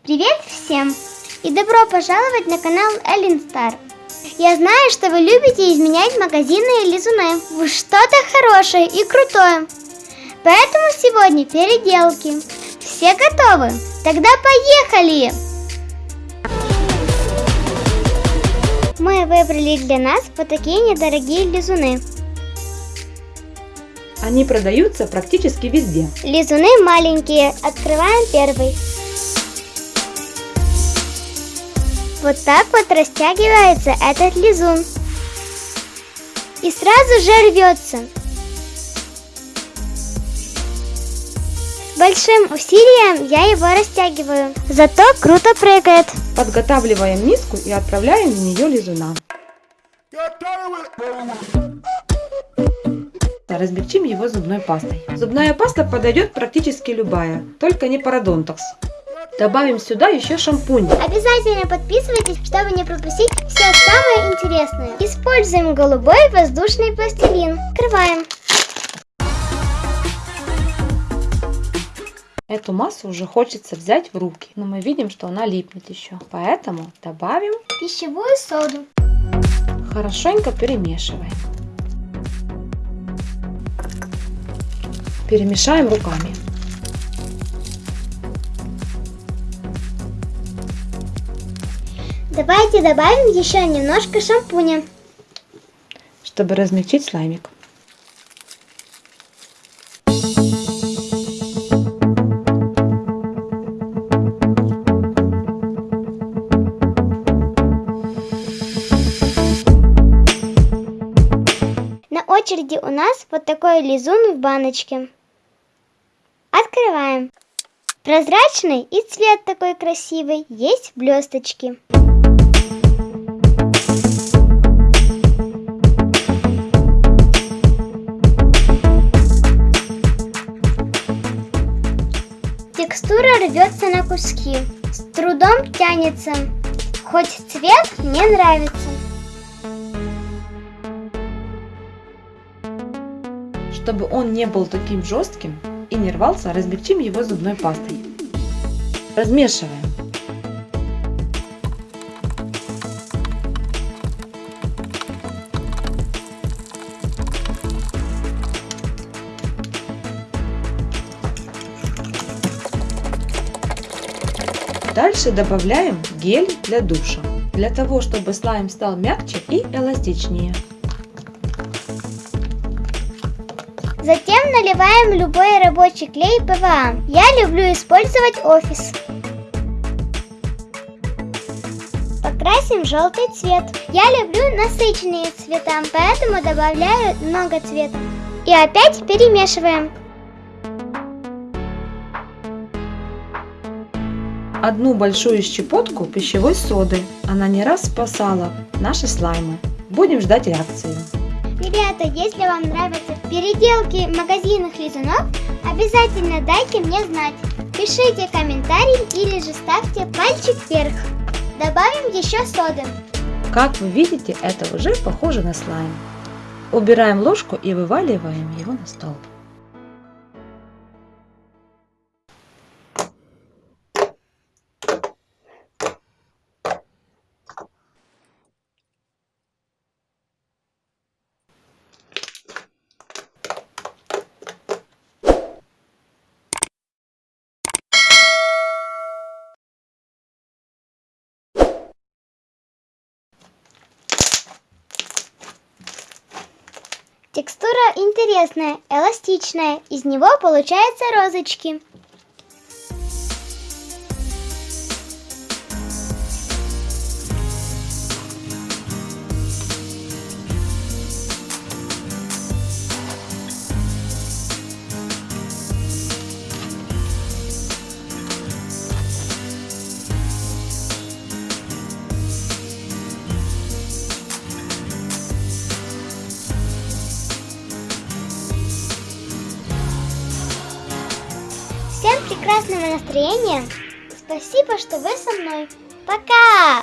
Привет всем и добро пожаловать на канал Эллен Стар. Я знаю, что вы любите изменять магазины и лизуны в что-то хорошее и крутое. Поэтому сегодня переделки. Все готовы? Тогда поехали! Мы выбрали для нас вот такие недорогие лизуны. Они продаются практически везде. Лизуны маленькие. Открываем первый. Вот так вот растягивается этот лизун. И сразу же рвется. Большим усилием я его растягиваю. Зато круто прыгает. Подготавливаем миску и отправляем в нее лизуна. Размягчим его зубной пастой. Зубная паста подойдет практически любая, только не парадонтокс. Добавим сюда еще шампунь. Обязательно подписывайтесь, чтобы не пропустить все самое интересное. Используем голубой воздушный пластилин. Открываем. Эту массу уже хочется взять в руки, но мы видим, что она липнет еще. Поэтому добавим пищевую соду. Хорошенько перемешиваем. Перемешаем руками. Давайте добавим еще немножко шампуня. Чтобы размягчить слаймик. На очереди у нас вот такой лизун в баночке. Открываем. Прозрачный и цвет такой красивый, есть блесточки. Рвется на куски, с трудом тянется, хоть цвет мне нравится. Чтобы он не был таким жестким и не рвался, размягчим его зубной пастой. Размешиваем. Дальше добавляем гель для душа, для того, чтобы слайм стал мягче и эластичнее. Затем наливаем любой рабочий клей ПВА. Я люблю использовать офис. Покрасим желтый цвет. Я люблю насыщенные цвета, поэтому добавляю много цвета. И опять перемешиваем. Одну большую щепотку пищевой соды. Она не раз спасала наши слаймы. Будем ждать реакции. Ребята, если вам нравятся переделки магазинных лизунов, обязательно дайте мне знать. Пишите комментарий или же ставьте пальчик вверх. Добавим еще соды. Как вы видите, это уже похоже на слайм. Убираем ложку и вываливаем его на стол. Текстура интересная, эластичная, из него получаются розочки. Прекрасного настроения. Спасибо, что вы со мной. Пока!